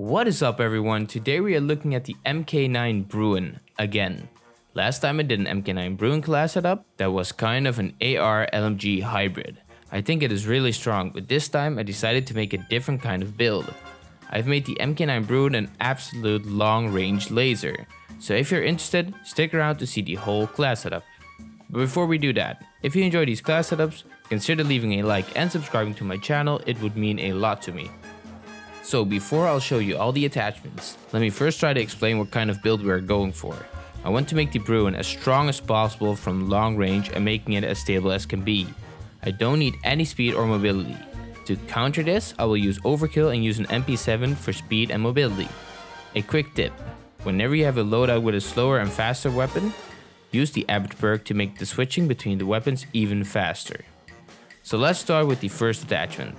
What is up everyone? Today we are looking at the MK9 Bruin again. Last time I did an MK9 Bruin class setup that was kind of an AR LMG hybrid. I think it is really strong, but this time I decided to make a different kind of build. I've made the MK9 Bruin an absolute long range laser, so if you're interested, stick around to see the whole class setup. But before we do that, if you enjoy these class setups, consider leaving a like and subscribing to my channel, it would mean a lot to me. So before I'll show you all the attachments, let me first try to explain what kind of build we are going for. I want to make the Bruin as strong as possible from long range and making it as stable as can be. I don't need any speed or mobility. To counter this, I will use overkill and use an MP7 for speed and mobility. A quick tip, whenever you have a loadout with a slower and faster weapon, use the Amped perk to make the switching between the weapons even faster. So let's start with the first attachment,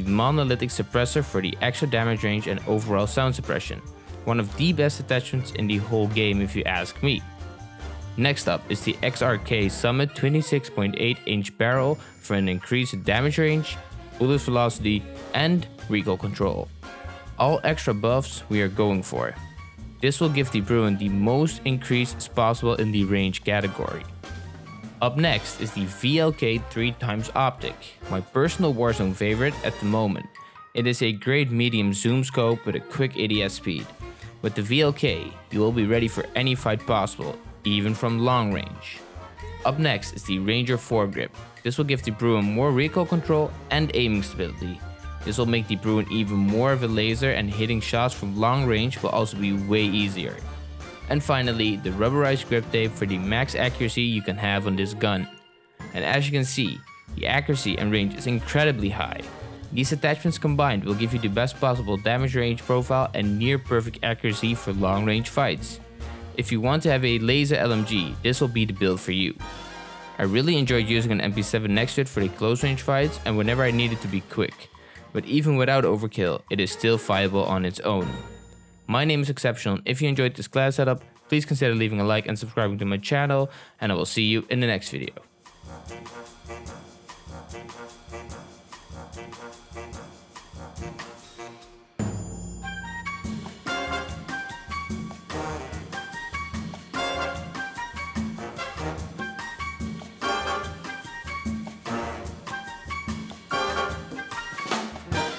the monolithic suppressor for the extra damage range and overall sound suppression. One of the best attachments in the whole game if you ask me. Next up is the XRK Summit 26.8 inch barrel for an increased damage range, bullet velocity and recoil control. All extra buffs we are going for. This will give the Bruin the most increase possible in the range category. Up next is the VLK 3x Optic, my personal Warzone favorite at the moment. It is a great medium zoom scope with a quick ADS speed. With the VLK, you will be ready for any fight possible, even from long range. Up next is the Ranger foregrip. This will give the Bruin more recoil control and aiming stability. This will make the Bruin even more of a laser and hitting shots from long range will also be way easier. And finally, the rubberized grip tape for the max accuracy you can have on this gun. And as you can see, the accuracy and range is incredibly high. These attachments combined will give you the best possible damage range profile and near perfect accuracy for long range fights. If you want to have a laser LMG, this will be the build for you. I really enjoyed using an MP7 next to it for the close range fights and whenever I needed to be quick. But even without overkill, it is still viable on its own. My name is Exceptional and if you enjoyed this class setup, please consider leaving a like and subscribing to my channel and I will see you in the next video.